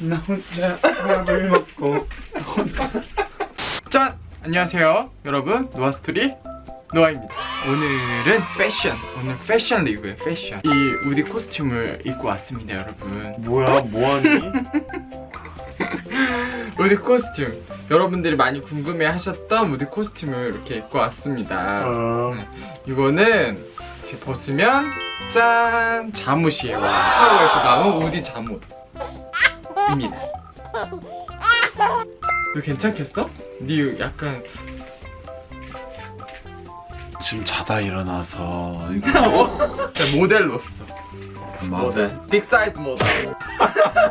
나 혼자 밥을 먹고 짠! 안녕하세요 여러분. 노아스토리 노아입니다. 오늘은 패션 오늘 패션 리뷰에 패션. 이 우디 코스튬을 입고 왔습니다 여러분. 뭐야 뭐하니? 우디 코스튬 여러분들이 많이 궁금해 하셨던 우디 코스튬을 이렇게 입고 왔습니다. 어, 네, 이거는 이제 벗으면 짠! 잠옷이에요. 파워에서 나온 우디 잠옷입니다. 너 괜찮겠어? 네 약간 지금 자다 일어나서 이거 어? 모델로서 모델 빅 사이즈 모델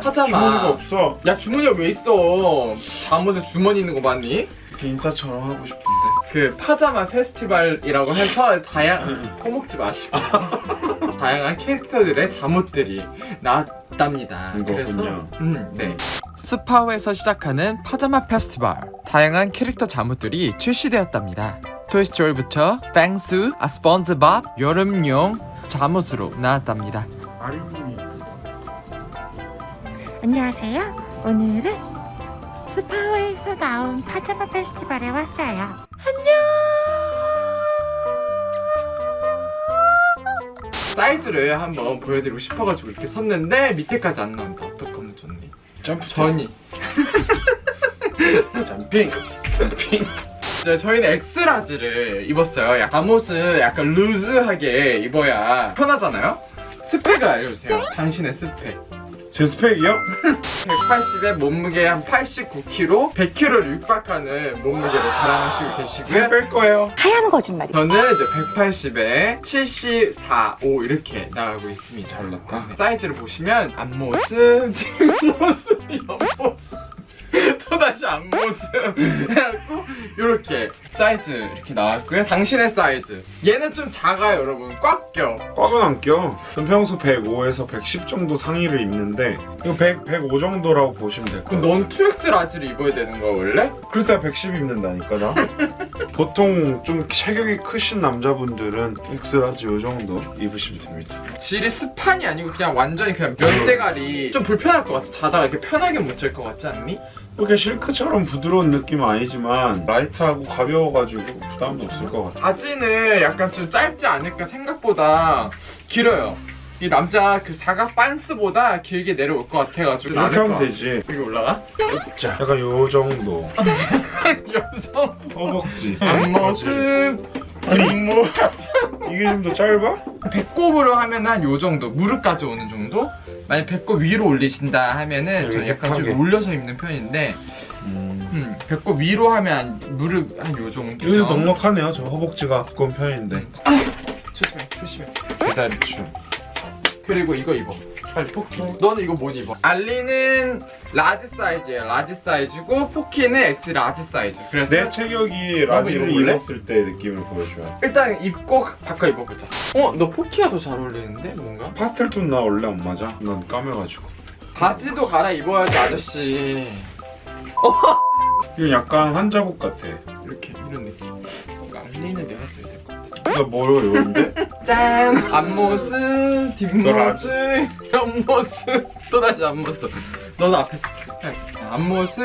주머니가 하잖아 없어 야 주머니가 왜 있어 잠옷에 주머니 있는 거 맞니? 이렇게 인싸처럼 하고 싶은데 그 파자마 페스티벌이라고 해서 다양 코먹지 마시고 다양한 캐릭터들의 잠옷들이 나왔답니다. 그래서. 음, 네. 스파오에서 시작하는 파자마 페스티벌 다양한 캐릭터 잠옷들이 출시되었답니다. 토이스토리부터 뱅스, 아스펀즈밥, 여름용 잠옷으로 나왔답니다. 아린님이 안녕하세요. 오늘은 스파오에서 나온 파자마 페스티벌에 왔어요. 사이즈를 한번 보여드리고 싶어가지고 이렇게 섰는데 밑에까지 안 나온다. 어떡하면 좋니? 점프 전이. jumping jumping 네, 저희는 X-large를 입었어요. 약- 잠옷을 약간 loose하게 입어야 편하잖아요? 스펙을 알려주세요. 당신의 스펙. 제 스펙이요? 180에 몸무게 한 89kg, 100kg를 육박하는 몸무게로 자랑하시고 계시고요. 뺄 거예요 하얀 거짓말이. 저는 이제 180에 74, 5 이렇게 나가고 있습니다. 잘났다 네. 사이즈를 보시면 앞모습, 뒷모습, 옆모습 또다시 앞모습 해갖고 이렇게 사이즈 이렇게 나왔고요 당신의 사이즈 얘는 좀 작아요 여러분 꽉 껴. 꽉은 안 껴. 전 평소 105에서 110 정도 상의를 입는데 이거 100, 105 정도라고 보시면 될 그럼 거예요. 넌 2X 라지를 입어야 되는 거야 원래? 그래서 내가 110 입는다니까 나. 보통 좀 체격이 크신 남자분들은 X large 요 정도 입으시면 됩니다. 질이 스판이 아니고 그냥 완전히 그냥 면대가리 좀 불편할 것 같아 자다가 이렇게 편하게 못 잘 것 같지 않니? 이렇게 실크처럼 부드러운 느낌은 아니지만 light하고 가벼워가지고 부담도 없을 것 같아. 바지는 약간 좀 짧지 않을까 생각보다 길어요 이 남자 그 사각 반스보다 길게 내려올 것 같아가지고 이렇게 하면 되지. 여기 올라가? 자, 약간 요 정도. 여성 허벅지. 앞모습 뒷모습 이게 좀 더 짧아? 배꼽으로 하면 한 요 정도 무릎까지 오는 정도? 만약 배꼽 위로 올리신다 하면은 저는 약간 좀 힙하게. 올려서 입는 편인데 음. 음, 배꼽 위로 하면 한 무릎 한 요 정도 여기도 넉넉하네요. 저 허벅지가 두꺼운 편인데. 조심해 조심해 배다리춤. 그리고 이거 입어 빨리 포키 너는 이거 못 입어 알리는 large 사이즈예요 large 사이즈고 포키는 X large 사이즈 그래서 내 체격이 large를? 입었을 때 느낌을 보여줘요. 일단 입고 바꿔 입어보자 어? 너 포키가 더 잘 어울리는데 뭔가? 파스텔 톤 나 원래 안 맞아. 난 까매가지고. 바지도 갈아입어야지 아저씨 이건 약간 환자복 같아. 이렇게 이런 느낌 나 뭐로 입었는데? 짠! 앞모습. 뒷모습, 옆모습, 또 다시 앞모습. 너도 앞에서 해야지. 앞모습,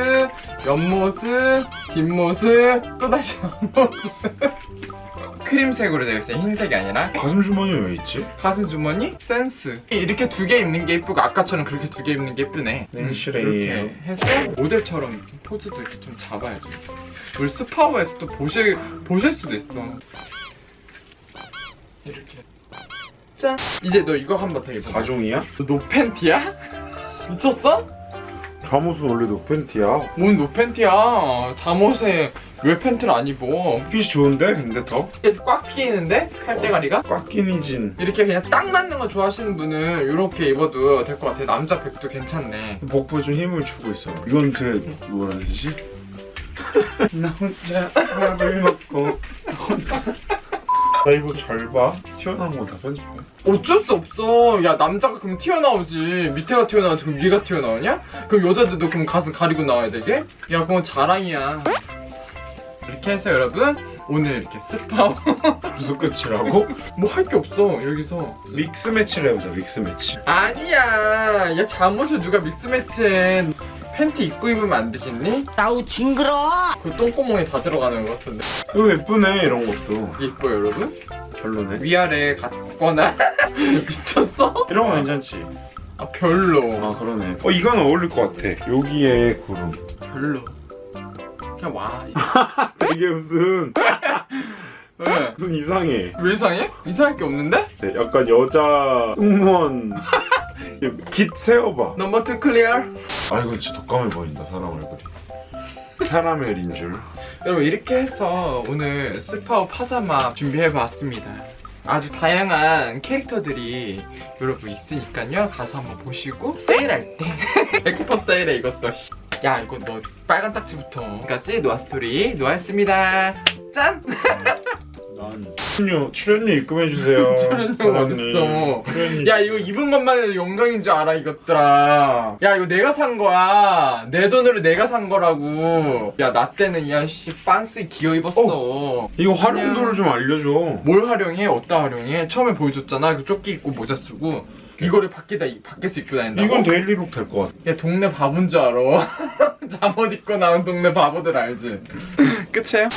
옆모습, 뒷모습, 또 다시 앞모습. 크림색으로 되어 있어요. 흰색이 아니라. 가슴 주머니 왜 있지? 가슴 주머니? 센스. 이렇게 두 개 입는 게 예쁘고 아까처럼 그렇게 두 개 입는 게 예쁘네. 네, 음. 이렇게 해서 모델처럼 포즈도 이렇게 좀 잡아야죠. 우리 스파오에서 또 보실 보실 수도 있어. 이렇게. 짠. 이제 너 이거 한번 더 입어. 가종이야? 너 노팬티야? 미쳤어? 잠옷은 원래 노 팬티야. 뭔 노 팬티야? 잠옷에 왜 팬티를 안 입어? 핏이 좋은데? 근데 더? 꽉 끼는데 팔대가리가? 꽉 끼니 진. 이렇게 그냥 딱 맞는 거 좋아하시는 분은 이렇게 입어도 될 것 같아요. 남자 백도 괜찮네. 복부에 좀 힘을 주고 있어. 이건 되게 뭐라 해야 되지? 나 혼자 밥을 먹고 혼자 나 이거 잘 봐. 튀어나온 거 다 편집해. 어쩔 수 없어. 야 남자가 그럼 튀어나오지. 밑에가 튀어나오지. 그럼 위가 튀어나오냐? 그럼 여자들도 그럼 가슴 가리고 나와야 되게? 야 그건 자랑이야. 이렇게 해서 여러분 오늘 이렇게 스파 무슨 끝이라고? 뭐 할 게 없어 여기서 믹스 매치를 해보자 믹스 매치 아니야 야 잠옷을 누가 믹스 매치해 팬티 입고 입으면 안 되겠니? 아우 징그러. 그 똥구멍에 다 들어가는 것 같은데 이거 예쁘네 이런 것도 이뻐 여러분? 별로네 위아래 같거나 미쳤어? 이런 거 괜찮지? 아 별로 아 그러네 어 이건 어울릴 것 같아 여기에 구름 별로 그냥 와 이게 무슨 왜? 무슨 이상해 왜 이상해? 이상할 게 없는데? 네, 약간 여자 승무원 깃 세워봐 number two clear 아 이건 진짜 독감해 보인다 사람 얼굴이. 캐러멜인 줄. 여러분 이렇게 해서 오늘 스파오 파자마 준비해봤습니다. 아주 다양한 캐릭터들이 여러분 있으니까요. 가서 한번 보시고 세일할 때. 100% 세일해 이것도. 야 이거 너 빨간 딱지부터. 까지 노아스토리 노아였습니다. 짠! 난 출연료 출연료 입금해 주세요 출연료 사장님. 어딨어? 출연료 야 이거 입은 것만 해도 영광인 줄 알아 이것들아 야 이거 내가 산 거야 내 돈으로 내가 산 거라고 야 나 때는 야씨 빤스 기어 입었어 이거 활용도를 좀 알려줘 뭘 활용해? 어디다 활용해? 처음에 보여줬잖아 그 조끼 입고 모자 쓰고 이거를 밖에다 이- 밖에서 입고 다닌다고? 이건 데일리룩 될 것 같아 야 동네 바본 줄 알아 잠옷 입고 나온 동네 바보들 알지? 끝이에요?